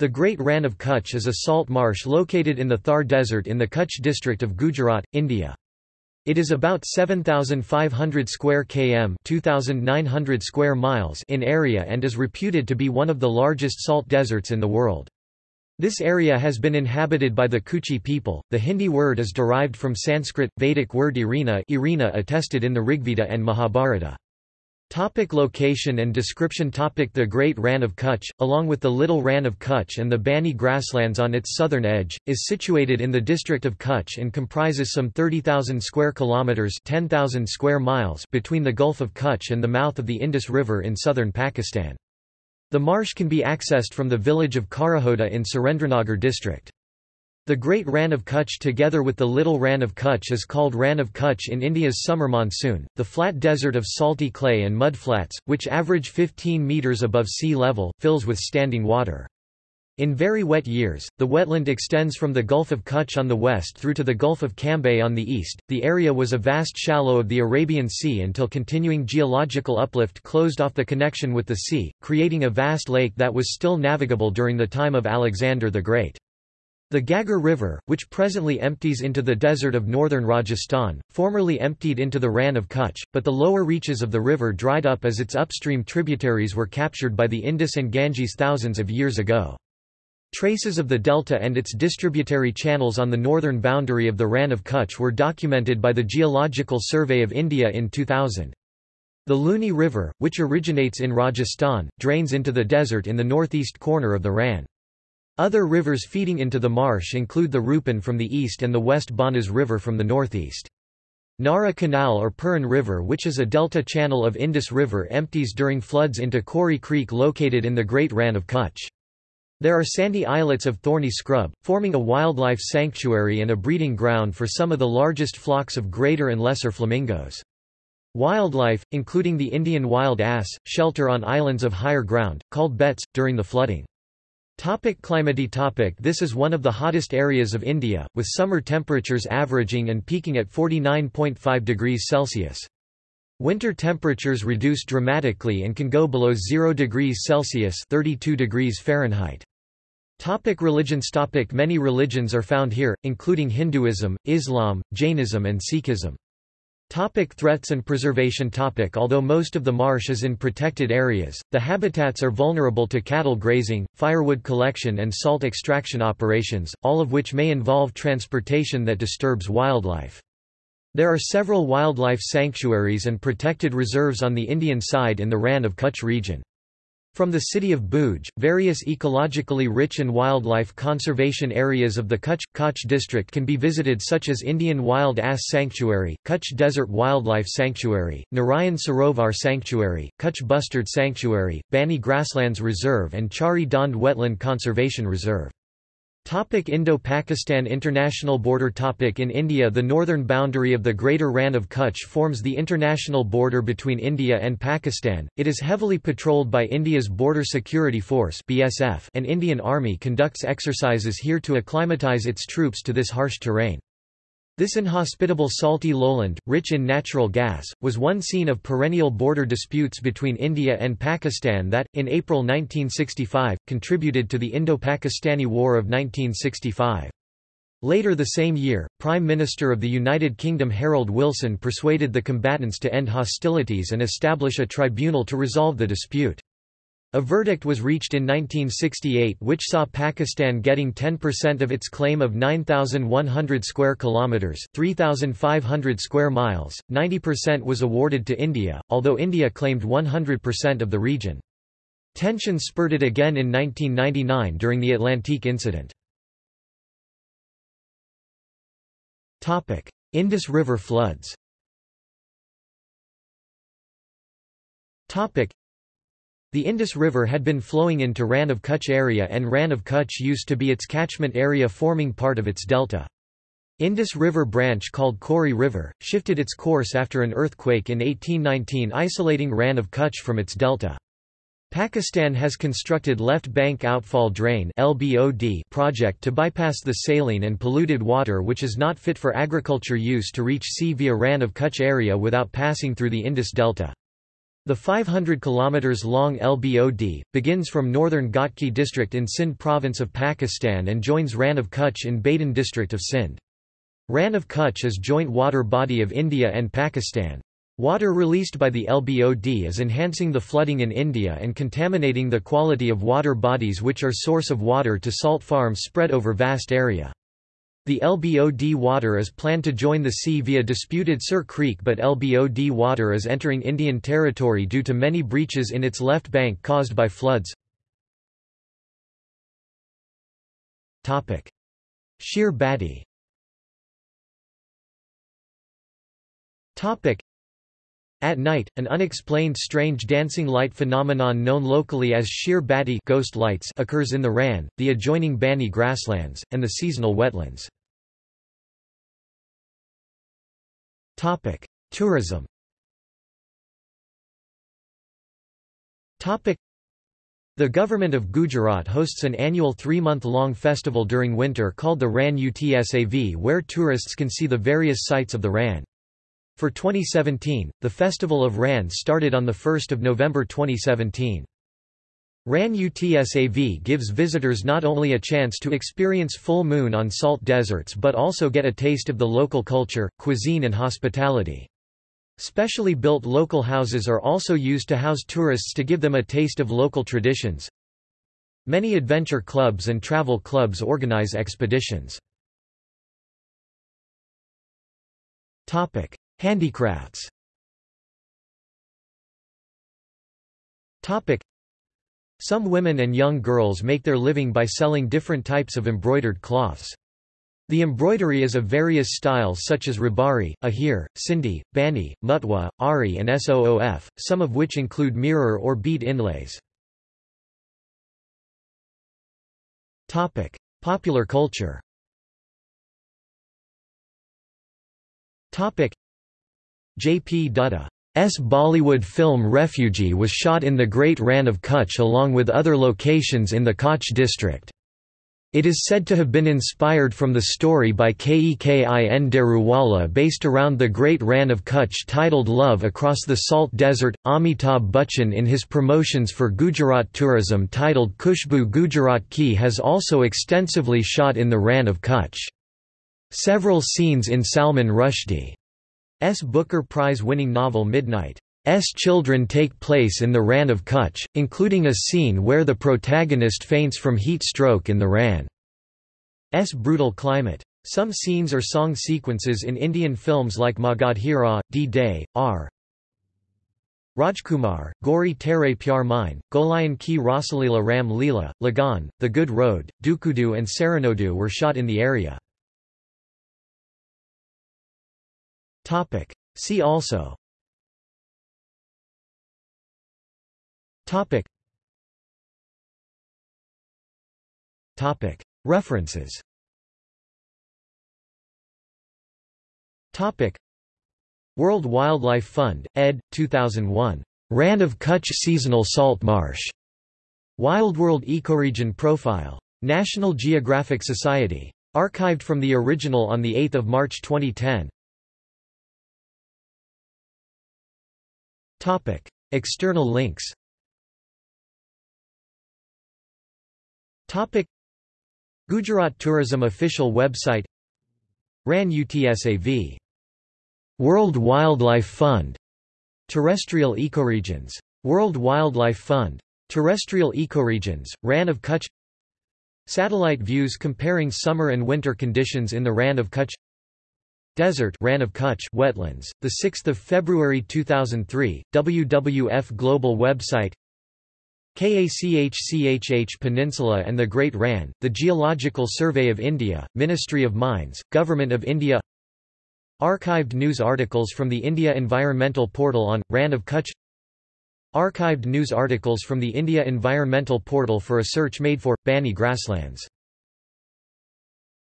The Great Rann of Kutch is a salt marsh located in the Thar Desert in the Kutch district of Gujarat, India. It is about 7,500 square km 2,900 square miles in area and is reputed to be one of the largest salt deserts in the world. This area has been inhabited by the Kutchi people. The Hindi word is derived from Sanskrit, Vedic word irina, irina attested in the Rigveda and Mahabharata. Topic location and description Topic The Great Rann of Kutch, along with the Little Rann of Kutch and the Banni grasslands on its southern edge, is situated in the district of Kutch and comprises some 30,000 square kilometers (10,000 square miles) between the Gulf of Kutch and the mouth of the Indus River in southern Pakistan. The marsh can be accessed from the village of Kharaghoda in Surendranagar district. The Great Rann of Kutch together with the Little Rann of Kutch is called Rann of Kutch in India's summer monsoon. The flat desert of salty clay and mudflats, which average 15 metres above sea level, fills with standing water. In very wet years, the wetland extends from the Gulf of Kutch on the west through to the Gulf of Cambay on the east. The area was a vast shallow of the Arabian Sea until continuing geological uplift closed off the connection with the sea, creating a vast lake that was still navigable during the time of Alexander the Great. The Ghaggar River, which presently empties into the desert of northern Rajasthan, formerly emptied into the Rann of Kutch, but the lower reaches of the river dried up as its upstream tributaries were captured by the Indus and Ganges thousands of years ago. Traces of the delta and its distributary channels on the northern boundary of the Rann of Kutch were documented by the Geological Survey of India in 2000. The Luni River, which originates in Rajasthan, drains into the desert in the northeast corner of the Rann. Other rivers feeding into the marsh include the Rupin from the east and the West Banas River from the northeast. Nara Canal or Puran River which is a delta channel of Indus River empties during floods into Kori Creek located in the Great Rann of Kutch. There are sandy islets of thorny scrub, forming a wildlife sanctuary and a breeding ground for some of the largest flocks of greater and lesser flamingos. Wildlife, including the Indian wild ass, shelter on islands of higher ground, called bets, during the flooding. Topic climate topic This is one of the hottest areas of India, with summer temperatures averaging and peaking at 49.5 degrees Celsius. Winter temperatures reduce dramatically and can go below 0 degrees Celsius 32 degrees Fahrenheit. Topic religions topic Many religions are found here, including Hinduism, Islam, Jainism and Sikhism. Topic threats and preservation topic Although most of the marsh is in protected areas, the habitats are vulnerable to cattle grazing, firewood collection and salt extraction operations, all of which may involve transportation that disturbs wildlife. There are several wildlife sanctuaries and protected reserves on the Indian side in the Rann of Kutch region. From the city of Bhuj, various ecologically rich and wildlife conservation areas of the Kutch, Kutch district can be visited such as Indian Wild Ass Sanctuary, Kutch Desert Wildlife Sanctuary, Narayan Sarovar Sanctuary, Kutch Bustard Sanctuary, Banni Grasslands Reserve and Chhari Dhand Wetland Conservation Reserve. Indo-Pakistan international border topic In India the northern boundary of the Greater Rann of Kutch forms the international border between India and Pakistan, it is heavily patrolled by India's Border Security Force BSF and Indian Army conducts exercises here to acclimatise its troops to this harsh terrain. This inhospitable salty lowland, rich in natural gas, was one scene of perennial border disputes between India and Pakistan that, in April 1965, contributed to the Indo-Pakistani War of 1965. Later the same year, Prime Minister of the United Kingdom Harold Wilson persuaded the combatants to end hostilities and establish a tribunal to resolve the dispute. A verdict was reached in 1968 which saw Pakistan getting 10% of its claim of 9100 square kilometers, 3500 square miles. 90% was awarded to India, although India claimed 100% of the region. Tensions spurted again in 1999 during the Atlantique incident. Topic: Indus River floods. Topic: the Indus River had been flowing into Rann of Kutch area and Rann of Kutch used to be its catchment area forming part of its delta. Indus River branch called Kori River, shifted its course after an earthquake in 1819 isolating Rann of Kutch from its delta. Pakistan has constructed Left Bank Outfall Drain project to bypass the saline and polluted water which is not fit for agriculture use to reach sea via Rann of Kutch area without passing through the Indus Delta. The 500 km long LBOD, begins from northern Ghotki district in Sindh province of Pakistan and joins Rann of Kutch in Badin district of Sindh. Rann of Kutch is joint water body of India and Pakistan. Water released by the LBOD is enhancing the flooding in India and contaminating the quality of water bodies which are source of water to salt farms spread over vast area. The LBOD water is planned to join the sea via disputed Sir Creek but LBOD water is entering Indian territory due to many breaches in its left bank caused by floods. Chir Batti At night, an unexplained strange dancing light phenomenon known locally as sheer Badi ghost lights occurs in the Rann, the adjoining Banni grasslands, and the seasonal wetlands. Topic: Tourism. Topic: The government of Gujarat hosts an annual three-month-long festival during winter called the Rann Utsav where tourists can see the various sites of the Rann. For 2017, the Festival of Rann started on 1 November 2017. Rann Utsav gives visitors not only a chance to experience full moon on salt deserts but also get a taste of the local culture, cuisine and hospitality. Specially built local houses are also used to house tourists to give them a taste of local traditions. Many adventure clubs and travel clubs organize expeditions. Handicrafts some women and young girls make their living by selling different types of embroidered cloths. The embroidery is of various styles such as Rabari, Ahir, Sindhi, Banni, Mutwa, Ari and Soof, some of which include mirror or bead inlays. Popular culture J. P. Dutta. Bollywood film Refugee was shot in the Great Rann of Kutch along with other locations in the Kutch district. It is said to have been inspired from the story by Kekin Daruwala based around the Great Rann of Kutch titled Love Across the Salt Desert. Amitabh Bachchan in his promotions for Gujarat tourism titled Khushboo Gujarat Ki has also extensively shot in the Rann of Kutch. Several scenes in Salman Rushdie S. Booker Prize-winning novel Midnight. S. children take place in the Rann of Kutch, including a scene where the protagonist faints from heat stroke in the Rann. S. brutal climate. Some scenes or song sequences in Indian films like Magadheera, D-Day, R. Rajkumar, Gori Tere Pyaar Mein, Goliyon Ki Raasleela Ram Leela, Lagaan, The Good Road, Dookudu and Sarrainodu were shot in the area. Topic. See also Topic. Topic. References Topic. World Wildlife Fund, ed. 2001. Rann of Kutch Seasonal Salt Marsh. Wild World Ecoregion Profile. National Geographic Society. Archived from the original on 8 March 2010. Topic. External links Topic. Gujarat Tourism official website Rann Utsav World Wildlife Fund Terrestrial ecoregions. World Wildlife Fund. Terrestrial ecoregions, Rann of Kutch Satellite views comparing summer and winter conditions in the Rann of Kutch Desert Rann of Kutch wetlands, the 6th of February 2003, WWF Global website KACHCHH Peninsula and the Great Rann, the Geological Survey of India, Ministry of Mines, Government of India. Archived news articles from the India Environmental Portal on, Rann of Kutch. Archived news articles from the India Environmental Portal for a search made for, Banni grasslands